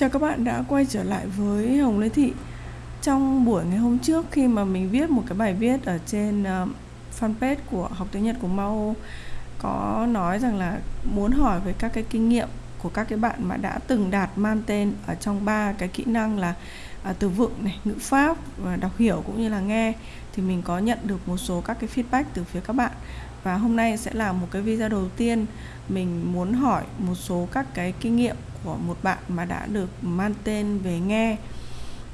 Chào các bạn đã quay trở lại với Hồng Lê Thị. Trong buổi ngày hôm trước khi mà mình viết một cái bài viết ở trên ờ, fanpage của học tiếng Nhật của Mao Có nói rằng là muốn hỏi về các cái kinh nghiệm của các cái bạn mà đã từng đạt man tên ở trong ba cái kỹ năng là à, từ vựng này, ngữ pháp và đọc hiểu cũng như là nghe thì mình có nhận được một số các cái feedback từ phía các bạn và hôm nay sẽ là một cái video đầu tiên mình muốn hỏi một số các cái kinh nghiệm của một bạn mà đã được mang tên về nghe.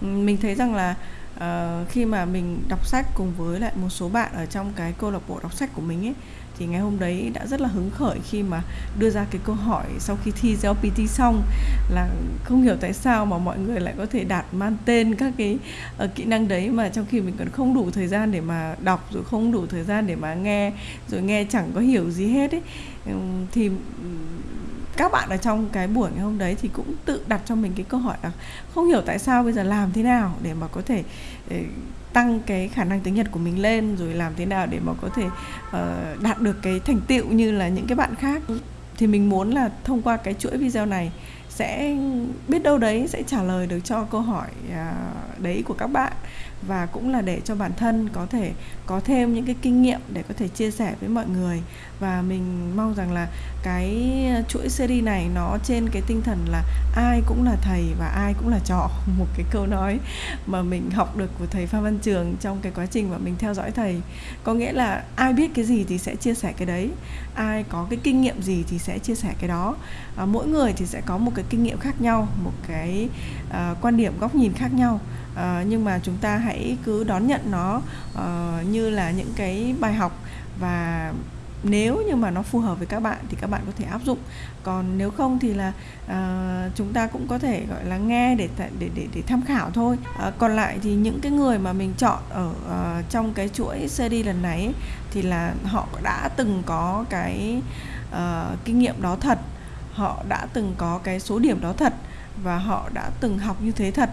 Mình thấy rằng là uh, khi mà mình đọc sách cùng với lại một số bạn ở trong cái câu lạc bộ đọc sách của mình ấy thì ngày hôm đấy đã rất là hứng khởi khi mà đưa ra cái câu hỏi sau khi thi GLPT xong là không hiểu tại sao mà mọi người lại có thể đạt man tên các cái uh, kỹ năng đấy mà trong khi mình còn không đủ thời gian để mà đọc rồi không đủ thời gian để mà nghe rồi nghe chẳng có hiểu gì hết ấy. Thì các bạn ở trong cái buổi ngày hôm đấy thì cũng tự đặt cho mình cái câu hỏi là không hiểu tại sao bây giờ làm thế nào để mà có thể để tăng cái khả năng tiếng Nhật của mình lên rồi làm thế nào để mà có thể uh, đạt được cái thành tựu như là những cái bạn khác. Thì mình muốn là thông qua cái chuỗi video này sẽ biết đâu đấy sẽ trả lời được cho câu hỏi uh, đấy của các bạn và cũng là để cho bản thân có thể có thêm những cái kinh nghiệm để có thể chia sẻ với mọi người. Và mình mong rằng là cái chuỗi series này nó trên cái tinh thần là ai cũng là thầy và ai cũng là trò một cái câu nói mà mình học được của thầy Phan Văn Trường trong cái quá trình mà mình theo dõi thầy. Có nghĩa là ai biết cái gì thì sẽ chia sẻ cái đấy ai có cái kinh nghiệm gì thì sẽ chia sẻ cái đó. À, mỗi người thì sẽ có một cái kinh nghiệm khác nhau một cái uh, quan điểm góc nhìn khác nhau uh, nhưng mà chúng ta hãy cứ đón nhận nó uh, như là những cái bài học. Và nếu như mà nó phù hợp với các bạn thì các bạn có thể áp dụng. Còn nếu không thì là uh, chúng ta cũng có thể gọi là nghe để để để để tham khảo thôi. Uh, còn lại thì những cái người mà mình chọn ở uh, trong cái chuỗi series lần này ấy, thì là họ đã từng có cái uh, kinh nghiệm đó thật. Họ đã từng có cái số điểm đó thật. Và họ đã từng học như thế thật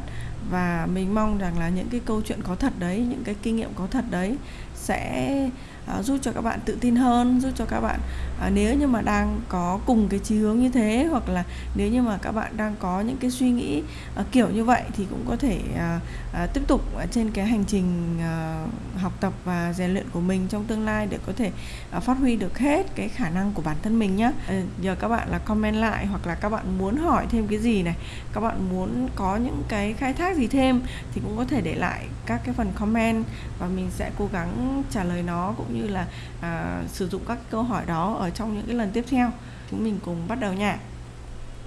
và mình mong rằng là những cái câu chuyện có thật đấy, những cái kinh nghiệm có thật đấy sẽ à, giúp cho các bạn tự tin hơn giúp cho các bạn à, nếu như mà đang có cùng cái chí hướng như thế hoặc là nếu như mà các bạn đang có những cái suy nghĩ à, kiểu như vậy thì cũng có thể à, à, tiếp tục trên cái hành trình à, học tập và rèn luyện của mình trong tương lai để có thể à, phát huy được hết cái khả năng của bản thân mình nhé à, giờ các bạn là comment lại hoặc là các bạn muốn hỏi thêm cái gì này các bạn muốn có những cái khai thác gì thêm thì cũng có thể để lại các cái phần comment và mình sẽ cố gắng trả lời nó cũng như là à, sử dụng các câu hỏi đó ở trong những cái lần tiếp theo. Chúng mình cùng bắt đầu nha.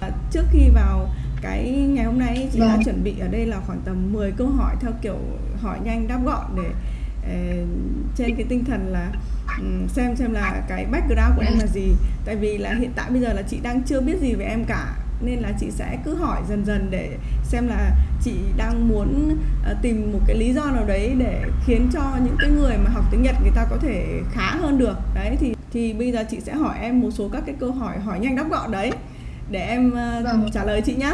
À, trước khi vào cái ngày hôm nay chị vâng. đã chuẩn bị ở đây là khoảng tầm 10 câu hỏi theo kiểu hỏi nhanh đáp gọn để uh, trên cái tinh thần là um, xem xem là cái background của em là gì. Tại vì là hiện tại bây giờ là chị đang chưa biết gì về em cả nên là chị sẽ cứ hỏi dần dần để xem là chị đang muốn uh, tìm một cái lý do nào đấy để khiến cho những cái người mà học tiếng Nhật người ta có thể khá hơn được. Đấy thì thì bây giờ chị sẽ hỏi em một số các cái câu hỏi hỏi nhanh đáp gọn đấy để em uh, vâng. trả lời chị nhá.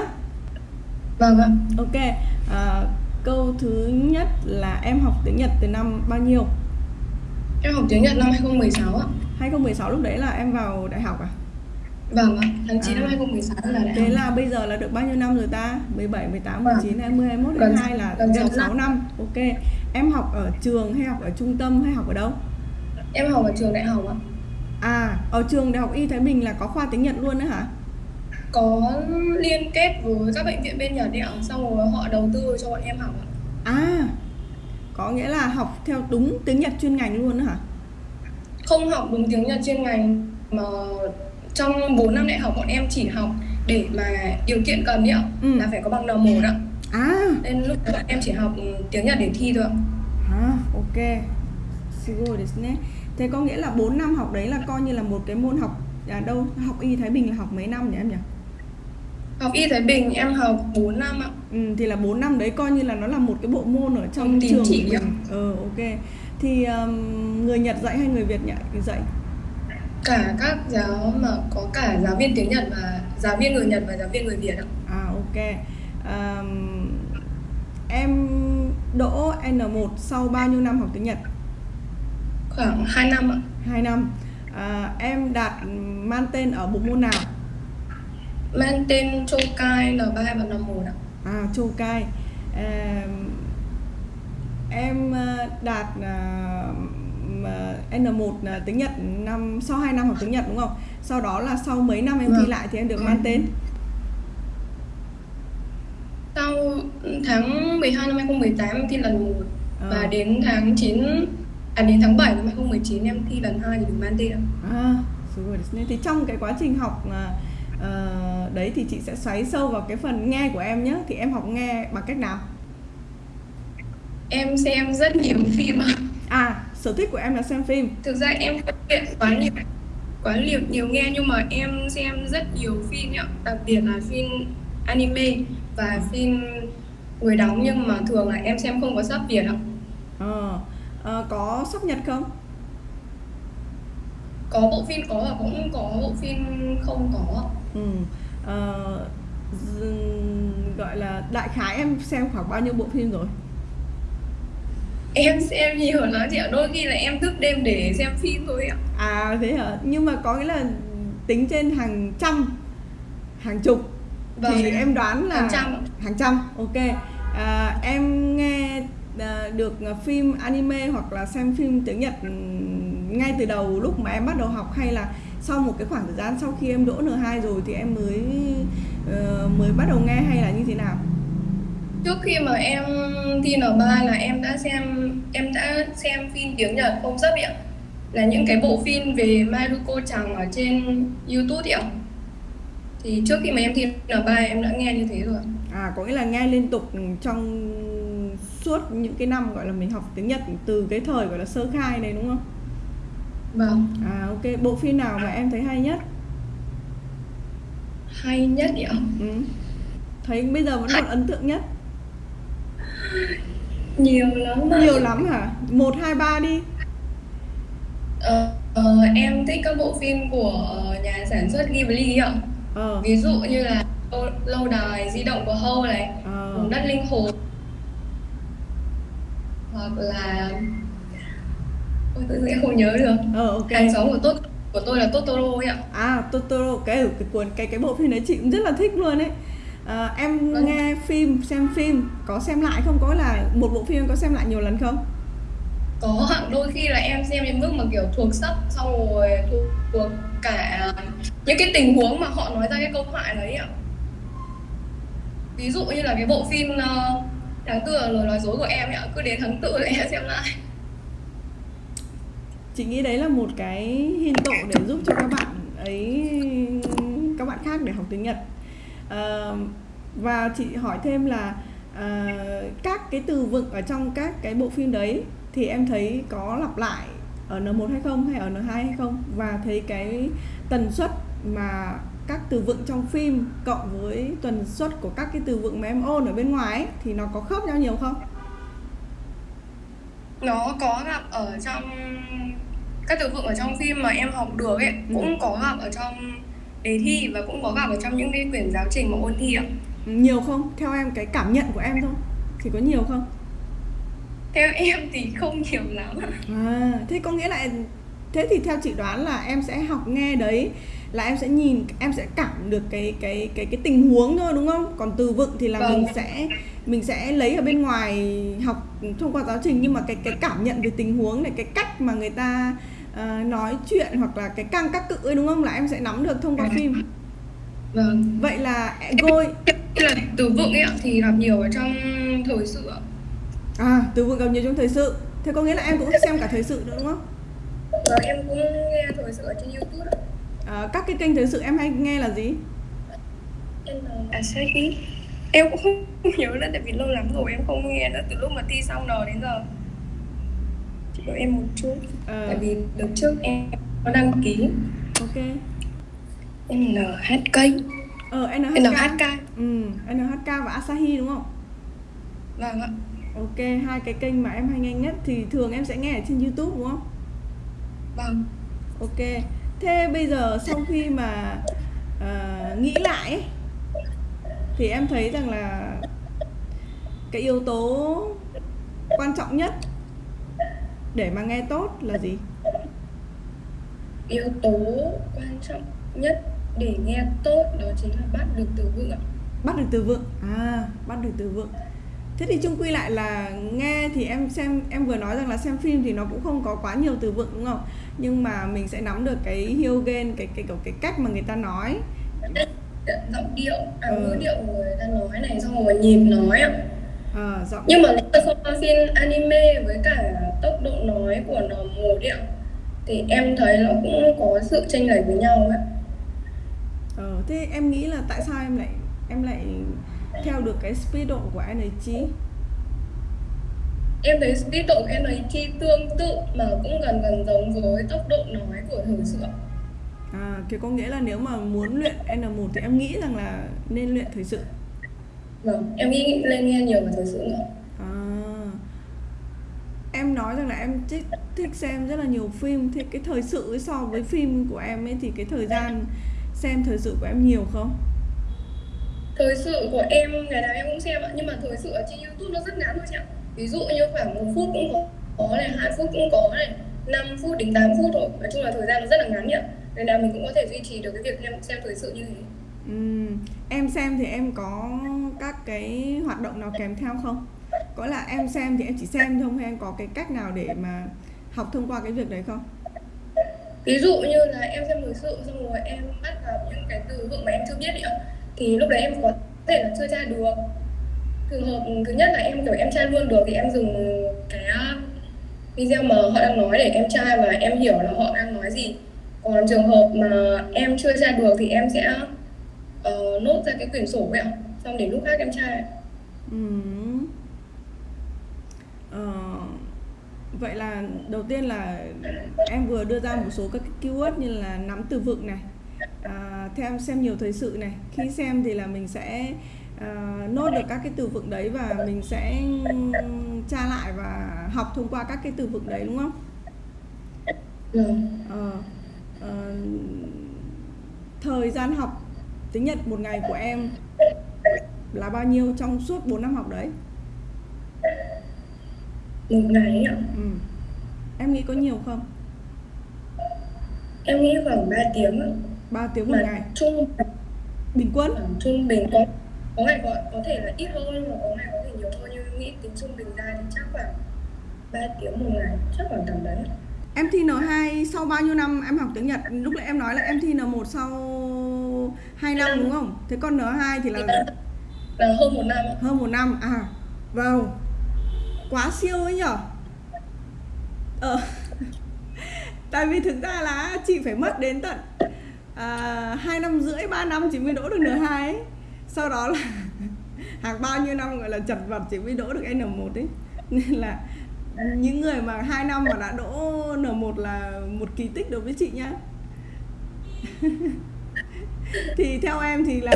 Vâng ạ. Ok uh, câu thứ nhất là em học tiếng Nhật từ năm bao nhiêu? Em học tiếng Nhật năm 2016 ạ. 2016 lúc đấy là em vào đại học à Vâng ạ, tháng 9 à. năm 2016 là đại. Thế là bây giờ là được bao nhiêu năm rồi ta? 17, 18, 19, vâng. 20, 21, 22 là gần 6 năm. năm. Ok. Em học ở trường hay học ở trung tâm hay học ở đâu? Em học ở trường đại học ạ. À, ở trường Đại học Y Thái Bình là có khoa tiếng Nhật luôn nữa hả? Có liên kết với các bệnh viện bên Nhật ạ, xong rồi họ đầu tư cho bọn em học ạ. À, có nghĩa là học theo đúng tiếng Nhật chuyên ngành luôn nữa hả? Không học đúng tiếng Nhật chuyên ngành mà trong 4 năm đại học bọn em chỉ học để mà điều kiện cần nhỉ ừ. là phải có bằng N1 ạ à nên lúc bọn em chỉ học tiếng Nhật để thi thôi ạ à ok Sigo desu Thế có nghĩa là 4 năm học đấy là coi như là một cái môn học à đâu học y Thái Bình là học mấy năm nhỉ em nhỉ? Học y Thái Bình em học 4 năm ạ. Ừ, thì là 4 năm đấy coi như là nó là một cái bộ môn ở trong trường chỉ của mình. Ờ ok. Thì um, người Nhật dạy hay người Việt dạy? Cả các giáo mà có cả giáo viên tiếng Nhật và giáo viên người Nhật và giáo viên người Việt ạ. À ok. Um, em đỗ N1 sau bao nhiêu năm học tiếng Nhật? Khoảng 2 năm ạ. 2 năm. À, em đạt mang tên ở bộ môn nào? mang tên Châu Cai N3 và N1 ạ. À Châu Cai. À, em ờ, đạt uh, N1 tiếng Nhật năm sau 2 năm học tiếng Nhật đúng không? Sau đó là sau mấy năm em thi vâng. lại thì em được mang tên? Sau tháng 12 năm 2018 em thi lần 1 à. và đến tháng 9 à đến tháng 7 năm 2019 em thi lần 2 thì được mang tên. À rồi. Thì trong cái quá trình học uh, đấy thì chị sẽ xoáy sâu vào cái phần nghe của em nhé thì em học nghe bằng cách nào? Em xem rất nhiều phim. À sở thích của em là xem phim thực ra em không luyện quá nhiều quá nhiều nhiều nghe nhưng mà em xem rất nhiều phim nhá đặc biệt là phim anime và phim người đóng nhưng mà thường là em xem không có sắp Việt ạ. Ờ, à, có sắp Nhật không? Có bộ phim có và cũng có bộ phim không có. Ừ. À, gọi là đại khái em xem khoảng bao nhiêu bộ phim rồi? Em xem nhiều lắm chị ạ, đôi khi là em thức đêm để xem phim thôi ạ. À thế hả? Nhưng mà có nghĩa là tính trên hàng trăm, hàng chục vâng. thì em đoán là hàng trăm hàng trăm ok à, em nghe à, được phim anime hoặc là xem phim tiếng Nhật ngay từ đầu lúc mà em bắt đầu học hay là sau một cái khoảng thời gian sau khi em đỗ N2 rồi thì em mới uh, mới bắt đầu nghe hay là như thế nào? Trước khi mà em thi N3 là em đã xem em đã xem phim tiếng Nhật không rất ạ. Là những cái bộ phim về Maruko Chẳng ở trên YouTube ạ thì trước khi mà em thi N3 em đã nghe như thế rồi à có nghĩa là nghe liên tục trong suốt những cái năm gọi là mình học tiếng Nhật từ cái thời gọi là sơ khai này đúng không? Vâng. À ok, bộ phim nào mà em thấy hay nhất? Hay nhất nhỉ? Ừ. Thấy bây giờ vẫn còn ấn tượng nhất. Nhiều lắm. Mà. Nhiều lắm hả? một hai ba đi. Ờ, ờ, em thích các bộ phim của nhà sản xuất Ghibli ạ ờ. ví dụ như là lâu đài di động của Hâu này ờ. vùng đất linh hồn hoặc là ôi tự nhiên không nhớ được ờ, okay. hàng xóm của tốt của tôi là Totoro ấy ạ à Totoro cái cái cuốn cái cái bộ phim đấy chị cũng rất là thích luôn ấy à, em vâng. nghe phim xem phim có xem lại không? Có là một bộ phim có xem lại nhiều lần không? Có đôi khi là em xem đến mức mà kiểu thuộc sắp xong rồi thuộc, thuộc cả những cái tình huống mà họ nói ra cái câu thoại đấy ạ. Ví dụ như là cái bộ phim tháng tư là lời nói dối của em ạ cứ đến tháng tư là em xem lại. Chị nghĩ đấy là một cái hiên tổ để giúp cho các bạn ấy các bạn khác để học tiếng nhật uh, và chị hỏi thêm là uh, các cái từ vựng ở trong các cái bộ phim đấy thì em thấy có lặp lại ở N1 hay không hay ở N2 hay không và thấy cái tần suất mà các từ vựng trong phim cộng với tần suất của các cái từ vựng mà em ôn ở bên ngoài ấy, thì nó có khớp nhau nhiều không? Nó có gặp ở trong các từ vựng ở trong phim mà em học được ấy ừ. cũng có gặp ở trong đề thi và cũng có gặp ở trong những cái quyển giáo trình mà ôn thi ạ. Nhiều không? Theo em cái cảm nhận của em thôi thì có nhiều không? Theo em thì không nhiều lắm. À, thế có nghĩa là thế thì theo chị đoán là em sẽ học nghe đấy là em sẽ nhìn em sẽ cảm được cái cái cái cái tình huống thôi đúng không còn từ vựng thì là vâng. mình sẽ mình sẽ lấy ở bên ngoài học thông qua giáo trình nhưng mà cái cái cảm nhận về tình huống này cái cách mà người ta uh, nói chuyện hoặc là cái căng các cự ấy đúng không? Là em sẽ nắm được thông qua phim. Vâng. Vậy là gôi. là từ vựng ấy thì gặp nhiều ở trong thời sự ạ. À từ vựng gặp nhiều trong thời sự. Thế có nghĩa là em cũng xem cả thời sự nữa đúng không? Vâng, em cũng nghe thời sự ở trên YouTube À, các cái kênh thời sự em hay nghe là gì? Em là Asahi Em cũng không nhớ nữa tại vì lâu lắm rồi em không nghe nữa từ lúc mà thi xong rồi đến giờ Chỉ đợi em một chút à. Tại vì đợt trước em có đăng ký Ok NHK Ờ, NHK NHK Ừ, NHK và Asahi đúng không? Vâng ạ Ok, hai cái kênh mà em hay nghe nhất thì thường em sẽ nghe ở trên YouTube đúng không? Vâng. Ok. Thế bây giờ sau khi mà uh, nghĩ lại ấy, thì em thấy rằng là cái yếu tố quan trọng nhất để mà nghe tốt là gì? Yếu tố quan trọng nhất để nghe tốt đó chính là bắt được từ vựng ạ. Bắt được từ vựng. À bắt được từ vựng. Thế thì chung quy lại là nghe thì em xem em vừa nói rằng là xem phim thì nó cũng không có quá nhiều từ vựng đúng không? Nhưng mà mình sẽ nắm được cái hyogen cái cái cái, cái cách mà người ta nói. Giọng điệu à, ừ. ngữ điệu của người ta nói này xong rồi nhịp nói ạ. À, giọng... nhưng mà nếu so phim anime với cả tốc độ nói của nó một điệu thì em thấy nó cũng có sự chênh lệch với nhau ấy ờ, thế em nghĩ là tại sao em lại em lại theo được cái speed độ của NHG em thấy speed độ của NHG tương tự mà cũng gần gần giống với tốc độ nói của thời sự À, cái có nghĩa là nếu mà muốn luyện N1 thì em nghĩ rằng là nên luyện thời sự. Vâng, em nghĩ lên nghe nhiều về thời sự nữa. À, em thích, thích xem rất là nhiều phim thì cái thời sự so với phim của em ấy thì cái thời gian xem thời sự của em nhiều không? Thời sự của em ngày nào em cũng xem ạ, nhưng mà thời sự ở trên YouTube nó rất ngắn thôi chị ạ. Ví dụ như khoảng một phút cũng có, có này, hai phút cũng có này, 5 phút đến 8 phút thôi. Nói chung là thời gian nó rất là ngắn nhỉ nên là mình cũng có thể duy trì được cái việc em xem thời sự như thế ừ. em xem thì em có các cái hoạt động nào kèm theo không có là em xem thì em chỉ xem thôi hay em có cái cách nào để mà học thông qua cái việc đấy không? Ví dụ như là em xem thời sự xong rồi em bắt gặp những cái từ vựng mà em chưa biết nữa thì lúc đấy em có thể là chưa tra được. Trường hợp thứ nhất là em kiểu em tra luôn được thì em dùng cái video mà họ đang nói để em tra và em hiểu là họ đang nói gì. Còn trường hợp mà em chưa tra được thì em sẽ uh, nốt ra cái quyển sổ ấy ạ xong để lúc khác em tra. Ừ. ờ, vậy là đầu tiên là em vừa đưa ra một số các keyword như là nắm từ vựng này à, theo em xem nhiều thời sự này khi xem thì là mình sẽ uh, nốt được các cái từ vựng đấy và mình sẽ tra lại và học thông qua các cái từ vựng đấy đúng không? Ừ. Ờ. Ờ, thời gian học tiếng Nhật một ngày của em là bao nhiêu trong suốt 4 năm học đấy? Một ngày ạ? Ừ. Em nghĩ có nhiều không? Em nghĩ khoảng 3 tiếng ạ. 3 tiếng một ngày? Trung bình quân? Trung bình có có ngày có, có thể là ít hơn hoặc có ngày có thể nhiều hơn nhưng nghĩ tính trung bình ra thì chắc khoảng 3 tiếng một ngày chắc khoảng tầm đấy Em thi N2 sau bao nhiêu năm em học tiếng Nhật? Lúc nãy em nói là em thi N1 sau 2 năm đúng không? Thế còn N2 thì là là hơn một năm. Hơn một năm à. Wow. Quá siêu ấy nhở? Ờ. Tại vì thực ra là chị phải mất đến tận à, năm rưỡi, 3 năm chị mới đỗ được N2 ấy. Sau đó là hàng bao nhiêu năm gọi là chật vật chị mới đỗ được N1 ấy. Nên là những người mà hai năm mà đã đỗ N1 là một kỳ tích đối với chị nhá thì theo em thì là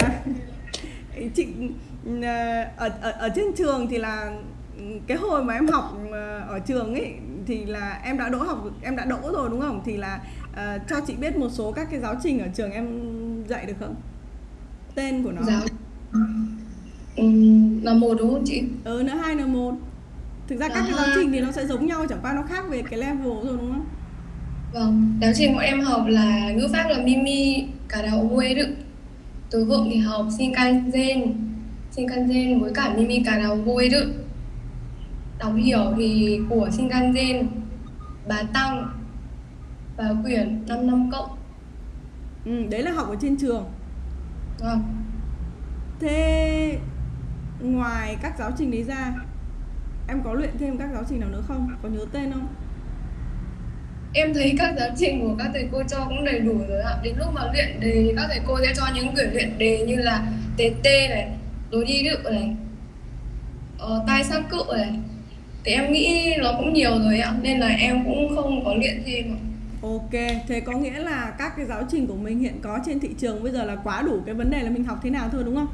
chị ờ, ở, ở ở trên trường thì là cái hồi mà em học ờ, ở trường ấy thì là em đã đỗ học em đã đỗ rồi đúng không? Thì là uh, cho chị biết một số các cái giáo trình ở trường em dạy được không? Tên của nó. Giáo ừ, là một đúng không chị? Ừ n hai n một. Thực ra các cái giáo trình thì nó sẽ giống nhau chẳng qua nó khác về cái level rồi đúng không? Vâng giáo trình của em học là ngữ pháp là mimi cả đầu quê đức từ vựng thì học shinkansen shinkansen với cả mimi cả đầu quê đức đọc hiểu thì của shinkansen bà tăng và quyển 5 năm cộng. Ừ, đấy là học ở trên trường. Vâng. Thế ngoài các giáo trình đấy ra em có luyện thêm các giáo trình nào nữa không? Có nhớ tên không? Em thấy các giáo trình của các thầy cô cho cũng đầy đủ rồi ạ. Đến lúc mà luyện đề thì các thầy cô sẽ cho những quyển luyện đề như là tt này đối đi đức này ờ, tai sang cự này thì em nghĩ nó cũng nhiều rồi ạ nên là em cũng không có luyện thêm ạ Ok, thế có nghĩa là các cái giáo trình của mình hiện có trên thị trường bây giờ là quá đủ cái vấn đề là mình học thế nào thôi đúng không?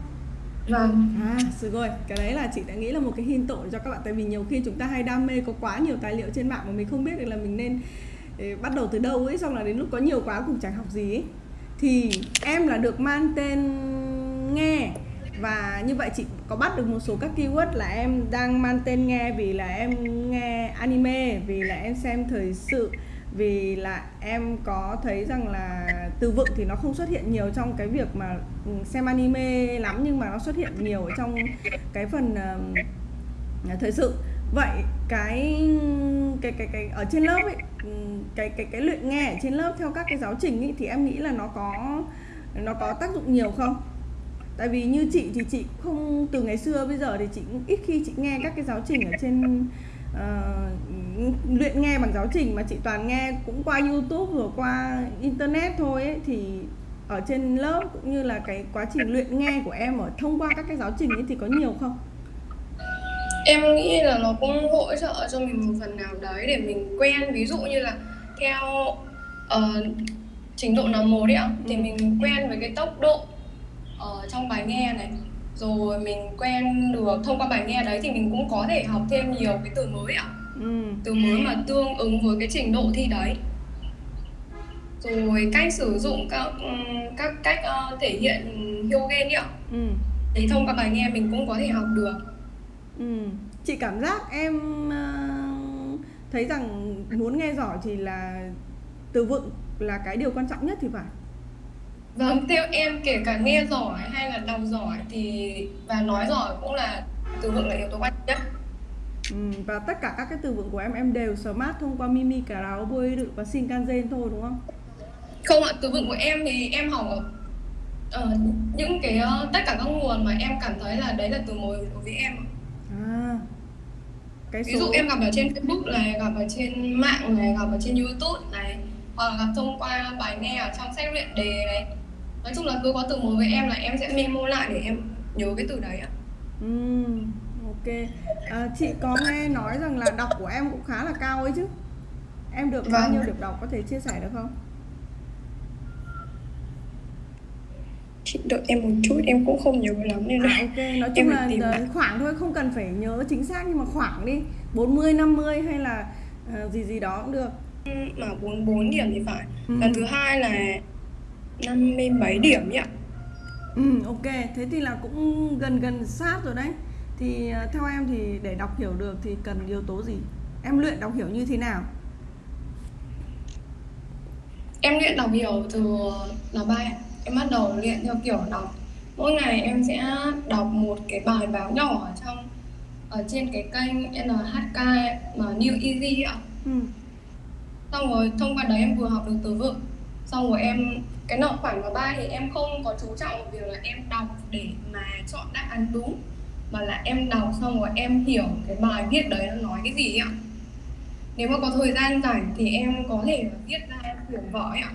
Vâng. À, rồi, cái đấy là chị đã nghĩ là một cái hint tội cho các bạn tại vì nhiều khi chúng ta hay đam mê có quá nhiều tài liệu trên mạng mà mình không biết được là mình nên eh, bắt đầu từ đâu ấy xong là đến lúc có nhiều quá cũng chẳng học gì ấy. Thì em là được mang tên nghe và như vậy chị có bắt được một số các keyword là em đang mang tên nghe vì là em nghe anime vì là em xem thời sự vì là em có thấy rằng là từ vựng thì nó không xuất hiện nhiều trong cái việc mà ừ, xem anime lắm nhưng mà nó xuất hiện nhiều ở trong cái phần uh, thời sự. Vậy cái cái cái cái ở trên lớp ấy ừ, cái cái cái luyện nghe ở trên lớp theo các cái giáo trình ấy thì em nghĩ là nó có nó có tác dụng nhiều không? Tại vì như chị thì chị không từ ngày xưa bây giờ thì chị cũng ít khi chị nghe các cái giáo trình ở trên uh, luyện nghe bằng giáo trình mà chị toàn nghe cũng qua youtube rồi qua internet thôi ấy, thì ở trên lớp cũng như là cái quá trình luyện nghe của em ở thông qua các cái giáo trình ấy thì có nhiều không? Em nghĩ là nó cũng hỗ trợ cho mình một phần nào đấy để mình quen. Ví dụ như là theo uh, trình độ nào một đấy ạ thì ừ. mình quen với cái tốc độ ở trong bài nghe này rồi mình quen được thông qua bài nghe đấy thì mình cũng có thể học thêm nhiều cái từ mới ạ ừ. từ mới mà tương ứng với cái trình độ thi đấy rồi cách sử dụng các các cách uh, thể hiện Hyogen ạ ừ. thì thông qua bài nghe mình cũng có thể học được ừ. chị cảm giác em uh, thấy rằng muốn nghe giỏi thì là từ vựng là cái điều quan trọng nhất thì phải Vâng, theo em kể cả nghe giỏi hay là đọc giỏi thì và nói giỏi cũng là từ vựng là yếu tố quan nhất. Ừ, và tất cả các cái từ vựng của em em đều smart thông qua Mimi, Cà Ráo, Bôi Đự và Shinkansen thôi đúng không? Không ạ, từ vựng của em thì em học ở uh, những cái uh, tất cả các nguồn mà em cảm thấy là đấy là từ mới đối với em. À. Cái số... Ví dụ em gặp ở trên Facebook này, gặp ở trên mạng này, gặp ở trên YouTube này, hoặc là gặp thông qua bài nghe ở trong sách luyện đề này nói chung là cứ có từ mới với em là em sẽ memo lại để em nhớ cái từ đấy ạ. Ừ, ok. À, chị có nghe nói rằng là đọc của em cũng khá là cao ấy chứ? Em được vâng. bao nhiêu điểm đọc có thể chia sẻ được không? Chị đợi em một chút em cũng không nhớ lắm nên là à, ok. Nói chung là tìm... khoảng thôi không cần phải nhớ chính xác nhưng mà khoảng đi. 40 50 hay là uh, gì gì đó cũng được. Mà 44 điểm thì phải. Ừ. lần thứ hai là 57 điểm nhỉ Ừ ok, thế thì là cũng gần gần sát rồi đấy Thì uh, theo em thì để đọc hiểu được thì cần yếu tố gì? Em luyện đọc hiểu như thế nào? Em luyện đọc hiểu từ là ba Em bắt đầu luyện theo kiểu đọc Mỗi ngày em sẽ đọc một cái bài báo nhỏ ở trong ở trên cái kênh NHK mà New Easy ạ. Ừ. Xong rồi thông qua đấy em vừa học được từ vựng xong rồi em cái nợ khoản vào ba thì em không có chú trọng việc là em đọc để mà chọn đáp án đúng, mà là em đọc xong rồi em hiểu cái bài viết đấy nó nói cái gì ạ. Nếu mà có thời gian rảnh thì em có thể viết ra quyển vở ạ.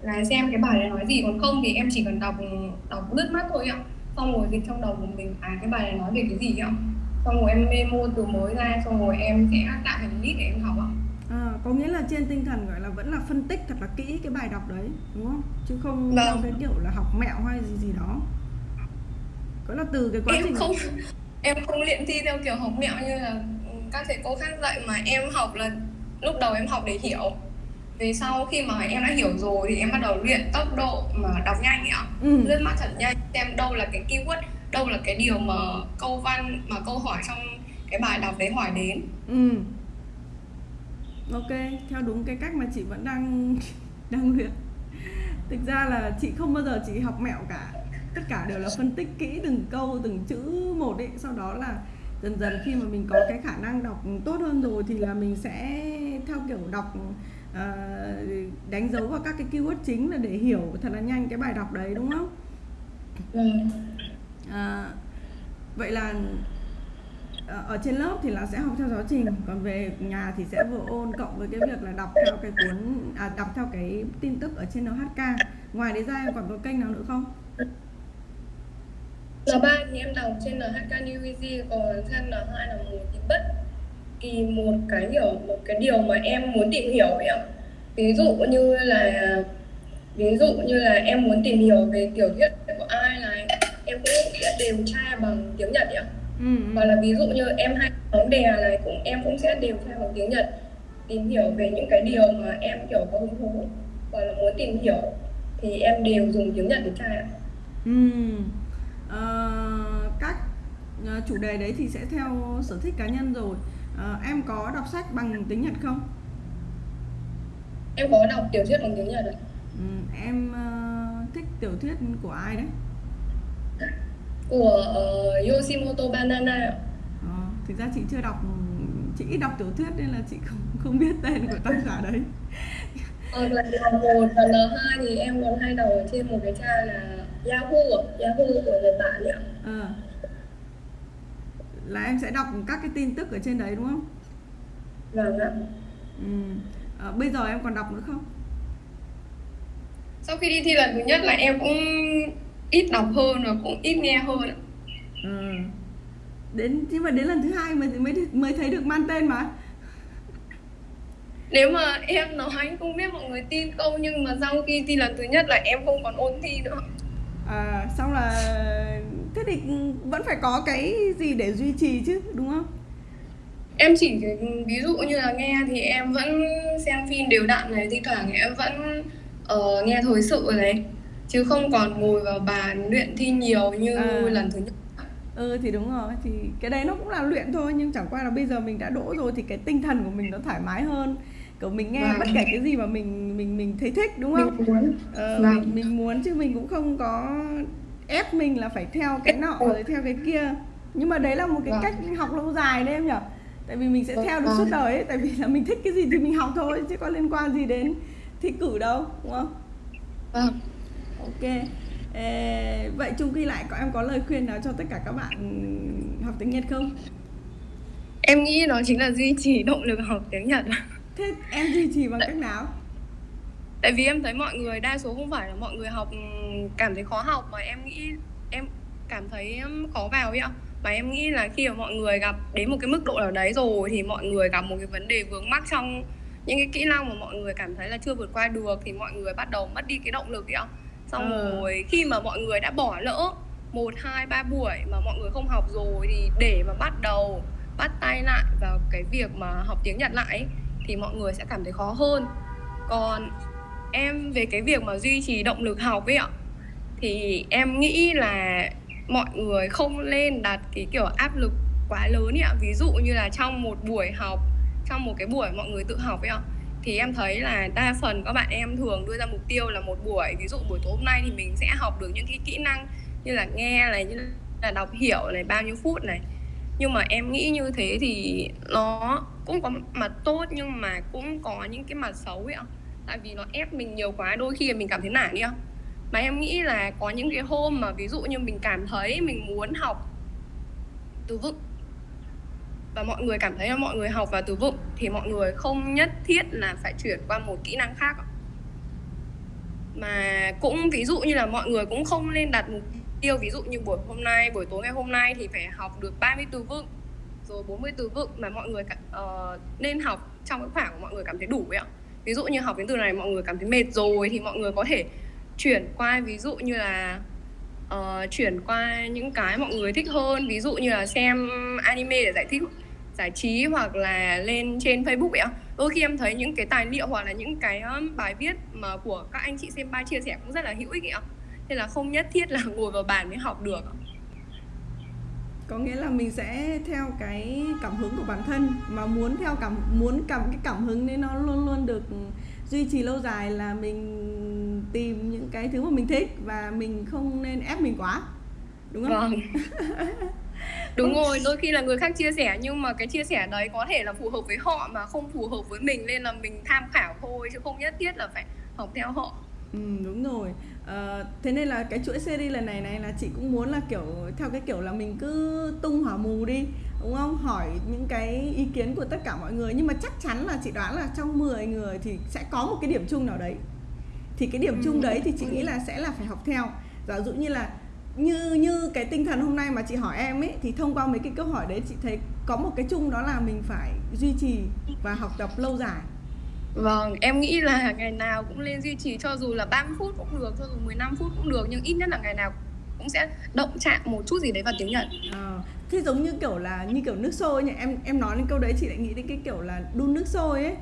Là xem cái bài đấy nói gì, còn không thì em chỉ cần đọc đọc lướt mắt thôi ạ. Xong rồi dịch trong đầu của mình à cái bài này nói về cái gì ạ. Xong rồi em memo từ mới ra, xong rồi em sẽ tạo thành list để em học ạ nghĩa là trên tinh thần gọi là vẫn là phân tích thật là kỹ cái bài đọc đấy đúng không? Chứ không vâng. theo cái kiểu là học mẹo hay gì gì đó. Có là từ cái quá em trình không em không luyện thi theo kiểu học mẹo như là các thầy cô khác dạy mà em học là lúc đầu em học để hiểu. Về sau khi mà em đã hiểu rồi thì em bắt đầu luyện tốc độ mà đọc nhanh ạ. Ừ. lướt mắt thật nhanh xem đâu là cái keyword đâu là cái điều mà câu văn mà câu hỏi trong cái bài đọc đấy hỏi đến. Ừ ok theo đúng cái cách mà chị vẫn đang đang luyện. Thực ra là chị không bao giờ chị học mẹo cả. Tất cả đều là phân tích kỹ từng câu từng chữ một ấy. Sau đó là dần dần khi mà mình có cái khả năng đọc tốt hơn rồi thì là mình sẽ theo kiểu đọc uh, đánh dấu vào các cái keyword chính là để hiểu thật là nhanh cái bài đọc đấy đúng không? À, vậy là Ờ, ở trên lớp thì là sẽ học theo giáo trình còn về nhà thì sẽ vừa ôn cộng với cái việc là đọc theo cái cuốn à, đọc theo cái tin tức ở trên NHK ngoài đấy ra em còn có kênh nào nữa không? N3 thì em đọc trên NHK New Easy còn sang N2 là một thì bất kỳ một cái hiểu một cái điều mà em muốn tìm hiểu vậy ạ. Ví dụ như là ví dụ như là em muốn tìm hiểu về tiểu thuyết của ai này em cũng sẽ điều tra bằng tiếng Nhật ạ ừ. hoặc là ví dụ như em hay bóng đè này cũng em cũng sẽ đều theo bằng tiếng Nhật tìm hiểu về những cái điều mà em kiểu có hứng thú hoặc là muốn tìm hiểu thì em đều dùng tiếng Nhật để tra ạ. Ừ. À, các ờ, chủ đề đấy thì sẽ theo sở thích cá nhân rồi. À, em có đọc sách bằng tiếng Nhật không? Em có đọc tiểu thuyết bằng tiếng Nhật ạ. Ừ, em uh, thích tiểu thuyết của ai đấy? Của uh, Yoshimoto Banana Ờ, thực ra chị chưa đọc chị ít đọc tiểu thuyết nên là chị không không biết tên của tác giả đấy. Ờ, lần L1 và L2 thì em còn hay đọc ở trên một cái trang là Yahoo Yahoo của Nhật Bản nhỉ? Ờ. Là em sẽ đọc các cái tin tức ở trên đấy đúng không? Vâng ạ. Ừ. À, bây giờ em còn đọc nữa không? Sau khi đi thi lần thứ nhất là em cũng ít đọc hơn và cũng ít nghe hơn ạ. Ừ. Đến nhưng mà đến lần thứ hai mới mới mới thấy được mang tên mà. Nếu mà em nói không biết mọi người tin không nhưng mà sau khi thi lần thứ nhất là em không còn ôn thi nữa. À, xong là thế thì vẫn phải có cái gì để duy trì chứ đúng không? Em chỉ ví dụ như là nghe thì em vẫn xem phim đều đặn này, thi thoảng em vẫn uh, nghe thời sự này chứ không còn ngồi vào bàn luyện thi nhiều như à. lần thứ nhất ừ thì đúng rồi thì cái đấy nó cũng là luyện thôi nhưng chẳng qua là bây giờ mình đã đỗ rồi thì cái tinh thần của mình nó thoải mái hơn kiểu mình nghe vâng. bất kể cái gì mà mình mình mình thấy thích đúng không mình muốn ờ, vâng. mình, mình muốn chứ mình cũng không có ép mình là phải theo cái nọ rồi theo cái kia nhưng mà đấy là một cái vâng. cách học lâu dài đấy em nhở tại vì mình sẽ vâng. theo được suốt đời ấy tại vì là mình thích cái gì thì mình học thôi chứ có liên quan gì đến thi cử đâu đúng không vâng ok. Ê, vậy chung quy lại có em có lời khuyên nào cho tất cả các bạn học tiếng Nhật không? Em nghĩ đó chính là duy trì động lực học tiếng Nhật. Thế em duy trì bằng cách nào? Tại vì em thấy mọi người đa số không phải là mọi người học cảm thấy khó học mà em nghĩ em cảm thấy khó vào ấy ạ. Và em nghĩ là khi mà mọi người gặp đến một cái mức độ nào đấy rồi thì mọi người gặp một cái vấn đề vướng mắc trong những cái kỹ năng mà mọi người cảm thấy là chưa vượt qua được thì mọi người bắt đầu mất đi cái động lực ấy ạ xong ừ. rồi khi mà mọi người đã bỏ lỡ một hai ba buổi mà mọi người không học rồi thì để mà bắt đầu bắt tay lại vào cái việc mà học tiếng Nhật lại ấy, thì mọi người sẽ cảm thấy khó hơn còn em về cái việc mà duy trì động lực học ấy ạ thì em nghĩ là mọi người không nên đặt cái kiểu áp lực quá lớn ấy ạ ví dụ như là trong một buổi học trong một cái buổi mọi người tự học ấy ạ thì em thấy là đa phần các bạn em thường đưa ra mục tiêu là một buổi. Ví dụ buổi tối hôm nay thì mình sẽ học được những cái kỹ năng như là nghe này, như là đọc hiểu này, bao nhiêu phút này. Nhưng mà em nghĩ như thế thì nó cũng có mặt tốt nhưng mà cũng có những cái mặt xấu ấy ạ. Tại vì nó ép mình nhiều quá, đôi khi mình cảm thấy nản đi không mà em nghĩ là có những cái hôm mà ví dụ như mình cảm thấy mình muốn học từ vựng và mọi người cảm thấy là mọi người học và từ vựng thì mọi người không nhất thiết là phải chuyển qua một kỹ năng khác mà cũng ví dụ như là mọi người cũng không nên đặt mục tiêu ví dụ như buổi hôm nay buổi tối ngày hôm nay thì phải học được 30 từ vựng rồi 40 từ vựng mà mọi người uh, nên học trong cái khoảng mọi người cảm thấy đủ ấy ạ. Ví dụ như học đến từ này mọi người cảm thấy mệt rồi thì mọi người có thể chuyển qua ví dụ như là uh, chuyển qua những cái mọi người thích hơn ví dụ như là xem anime để giải thích giải trí hoặc là lên trên Facebook ấy ạ đôi khi em thấy những cái tài liệu hoặc là những cái bài viết mà của các anh chị xem ba chia sẻ cũng rất là hữu ích ạ nên là không nhất thiết là ngồi vào bàn mới học được có nghĩa là mình sẽ theo cái cảm hứng của bản thân mà muốn theo cảm muốn cảm cái cảm hứng nên nó luôn luôn được duy trì lâu dài là mình tìm những cái thứ mà mình thích và mình không nên ép mình quá đúng không? Vâng. đúng rồi đôi khi là người khác chia sẻ nhưng mà cái chia sẻ đấy có thể là phù hợp với họ mà không phù hợp với mình nên là mình tham khảo thôi chứ không nhất thiết là phải học theo họ. Ừ đúng rồi. À, thế nên là cái chuỗi series lần này này là chị cũng muốn là kiểu theo cái kiểu là mình cứ tung hỏa mù đi đúng không? Hỏi những cái ý kiến của tất cả mọi người nhưng mà chắc chắn là chị đoán là trong 10 người thì sẽ có một cái điểm chung nào đấy. Thì cái điểm chung ừ. đấy thì chị nghĩ là sẽ là phải học theo. Giả dụ như là như như cái tinh thần hôm nay mà chị hỏi em ấy thì thông qua mấy cái câu hỏi đấy chị thấy có một cái chung đó là mình phải duy trì và học tập lâu dài. Vâng, em nghĩ là ngày nào cũng lên duy trì cho dù là 30 phút cũng được, cho dù 15 phút cũng được nhưng ít nhất là ngày nào cũng sẽ động chạm một chút gì đấy vào tiếng Nhật. À, thế giống như kiểu là như kiểu nước sôi nhỉ, em em nói đến câu đấy chị lại nghĩ đến cái kiểu là đun nước sôi ấy.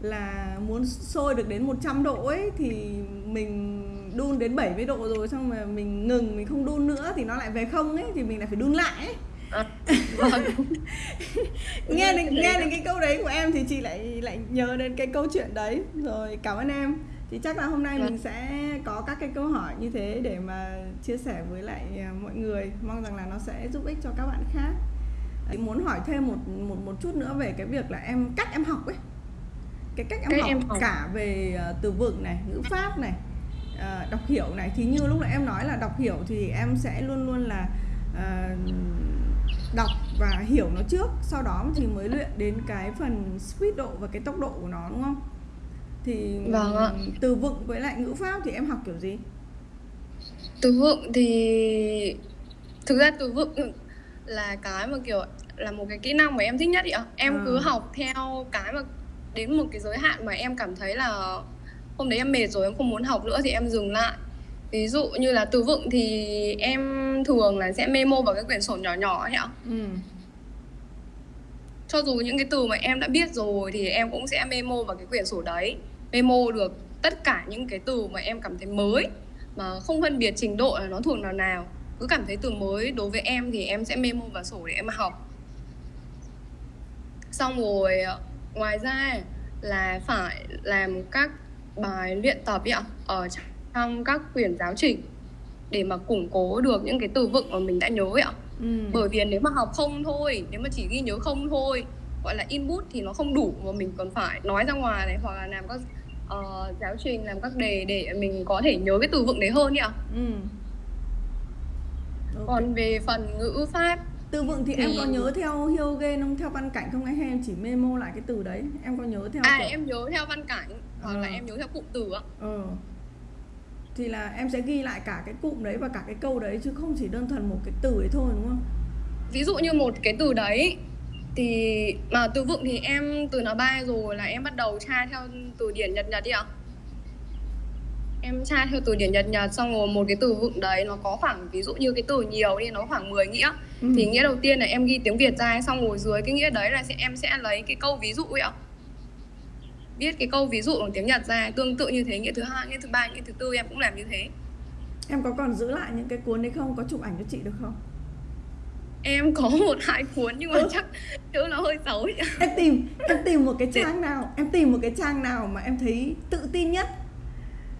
Là muốn sôi được đến 100 độ ấy thì mình đun đến 70 độ rồi xong mà mình ngừng mình không đun nữa thì nó lại về không ấy thì mình lại phải đun lại ấy. À, vâng. nghe đến nghe đến cái câu đấy của em thì chị lại lại nhớ đến cái câu chuyện đấy rồi cảm ơn em thì chắc là hôm nay mình sẽ có các cái câu hỏi như thế để mà chia sẻ với lại à, mọi người mong rằng là nó sẽ giúp ích cho các bạn khác Thì muốn hỏi thêm một một một chút nữa về cái việc là em cách em học ấy cái cách em, Cách học, em học. cả về à, từ vựng này ngữ pháp này à, đọc hiểu này thì như lúc nãy em nói là đọc hiểu thì em sẽ luôn luôn là à, đọc và hiểu nó trước sau đó thì mới luyện đến cái phần speed độ và cái tốc độ của nó đúng không thì Vâng ạ. từ vựng với lại ngữ pháp thì em học kiểu gì Từ vựng thì thực ra từ vựng là cái mà kiểu là một cái kỹ năng mà em thích nhất ý ạ. Em À. cứ học theo cái mà đến một cái giới hạn mà em cảm thấy là hôm đấy em mệt rồi em không muốn học nữa thì em dừng lại. Ví dụ như là từ vựng thì em thường là sẽ memo vào cái quyển sổ nhỏ nhỏ ấy ạ. ừ Cho dù những cái từ mà em đã biết rồi thì em cũng sẽ memo vào cái quyển sổ đấy. Memo được tất cả những cái từ mà em cảm thấy mới mà không phân biệt trình độ là nó thuộc nào nào. Cứ cảm thấy từ mới đối với em thì em sẽ memo vào sổ để em học. Xong rồi ngoài ra là phải làm các bài luyện tập ấy ạ ở trong các quyển giáo trình để mà củng cố được những cái từ vựng mà mình đã nhớ ấy ạ. Ừ. Bởi vì nếu mà học không thôi nếu mà chỉ ghi nhớ không thôi gọi là input thì nó không đủ mà mình còn phải nói ra ngoài này hoặc là làm các ờ, giáo trình làm các đề để mình có thể nhớ cái từ vựng đấy hơn nhỉ ạ. Ừ. Ok. còn về phần ngữ pháp từ vựng thì em thì- có nhớ theo Hyogen không? Theo văn cảnh không? Hay em chỉ memo lại cái từ đấy? Em có nhớ theo à kiểu- em nhớ theo văn cảnh hoặc là Ờ. em nhớ theo cụm từ ạ ờ. Thì là em sẽ ghi lại cả cái cụm đấy và cả cái câu đấy chứ không chỉ đơn thuần một cái từ ấy thôi đúng không? Ví dụ như một cái từ đấy thì mà từ vựng thì em từ N3 rồi là em bắt đầu tra theo từ điển Nhật Nhật đi ạ. Em tra theo từ điển Nhật Nhật xong rồi một cái từ vựng đấy nó có khoảng ví dụ như cái từ nhiều đi nó khoảng 10 nghĩa. Ừ. thì nghĩa đầu tiên là em ghi tiếng Việt ra xong rồi dưới cái nghĩa đấy là sẽ em sẽ lấy cái câu ví dụ ấy ạ viết cái câu ví dụ bằng tiếng Nhật ra tương tự như thế nghĩa thứ hai nghĩa thứ ba nghĩa thứ tư em cũng làm như thế. Em có còn giữ lại những cái cuốn đấy không? Có chụp ảnh cho chị được không? Em có một hai cuốn nhưng mà Ừ. chắc chữ nó hơi xấu ấy. em tìm em tìm một cái trang nào em tìm một cái trang nào mà em thấy tự tin nhất.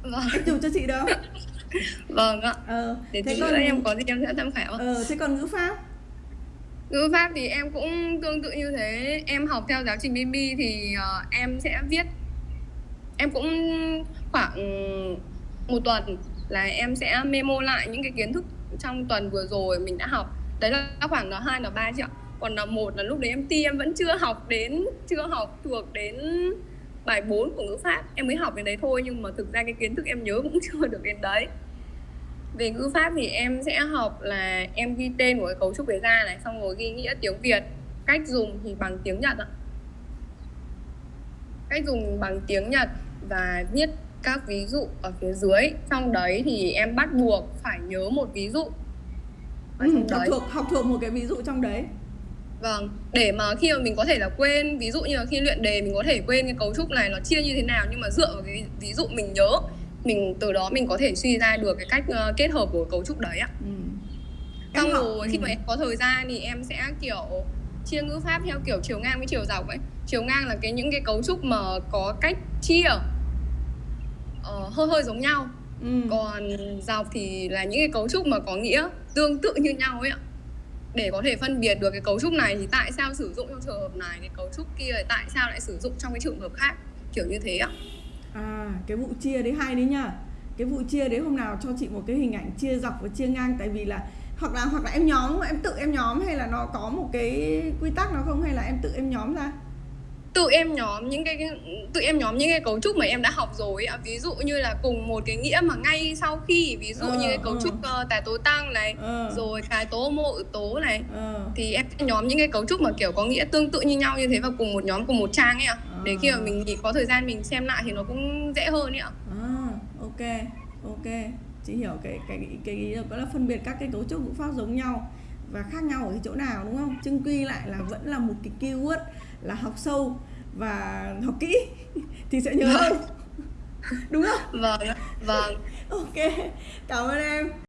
Vâng. Em chụp cho chị không vâng ạ. Ờ để thế tí còn em có gì em sẽ tham khảo. Ờ thế còn ngữ pháp ngữ pháp thì em cũng tương tự như thế. Em học theo giáo trình BB thì uh, em sẽ viết. Em cũng khoảng một tuần là em sẽ memo lại những cái kiến thức trong tuần vừa rồi mình đã học. Đấy là khoảng là hai là ba triệu, ạ. Còn là một là lúc đấy em ti em vẫn chưa học đến chưa học thuộc đến bài 4 của ngữ pháp. Em mới học đến đấy thôi nhưng mà thực ra cái kiến thức em nhớ cũng chưa được đến đấy về ngữ pháp thì em sẽ học là em ghi tên của cái cấu trúc đấy ra này xong rồi ghi nghĩa tiếng Việt. Cách dùng thì bằng tiếng Nhật ạ. Cách dùng bằng tiếng Nhật và viết các ví dụ ở phía dưới. Trong đấy thì em bắt buộc phải nhớ một ví dụ. Ở ừ, học đấy thuộc học thuộc một cái ví dụ trong đấy. Vâng, để mà khi mà mình có thể là quên Ví dụ như là khi luyện đề mình có thể quên cái cấu trúc này nó chia như thế nào Nhưng mà dựa vào cái ví dụ mình nhớ Mình từ đó mình có thể suy ra được cái cách ờ, kết hợp của cấu trúc đấy ạ. Ừ. Xong Em học- rồi khi ừ. mà em có thời gian thì em sẽ kiểu chia ngữ pháp theo kiểu chiều ngang với chiều dọc ấy. Chiều ngang là cái những cái cấu trúc mà có cách chia ờ, hơi hơi giống nhau. Ừ. còn dọc thì là những cái cấu trúc mà có nghĩa tương tự như nhau ấy ạ. Để có thể phân biệt được cái cấu trúc này thì tại sao sử dụng trong trường hợp này cái cấu trúc kia tại sao lại sử dụng trong cái trường hợp khác. Kiểu như thế ạ À, cái vụ chia đấy hay đấy nhá. Cái vụ chia đấy hôm nào cho chị một cái hình ảnh chia dọc và chia ngang tại vì là hoặc là hoặc là em nhóm em tự em nhóm hay là nó có một cái quy tắc nào không hay là em tự em nhóm ra? tự em nhóm những cái tự em nhóm những cái cấu trúc mà em đã học rồi ạ ví dụ như là cùng một cái nghĩa mà ngay sau khi ví dụ Ờ, như cái cấu ờ. trúc uh, tà tố tăng này Ờ. rồi cái tố ự tố này Ờ. thì em nhóm những cái cấu trúc mà kiểu có nghĩa tương tự như nhau như thế vào cùng một nhóm cùng một trang ấy ạ để khi mà mình có thời gian mình xem lại thì nó cũng dễ hơn ấy ạ À, ok. Ok. Chị hiểu cái cái cái ý có là phân biệt các cái cấu trúc ngữ pháp giống nhau và khác nhau ở cái chỗ nào đúng không? Chung quy lại là vẫn là một cái keyword là học sâu và học kỹ thì sẽ nhớ hơn. đúng không? vâng vâng Ok. Cảm ơn em.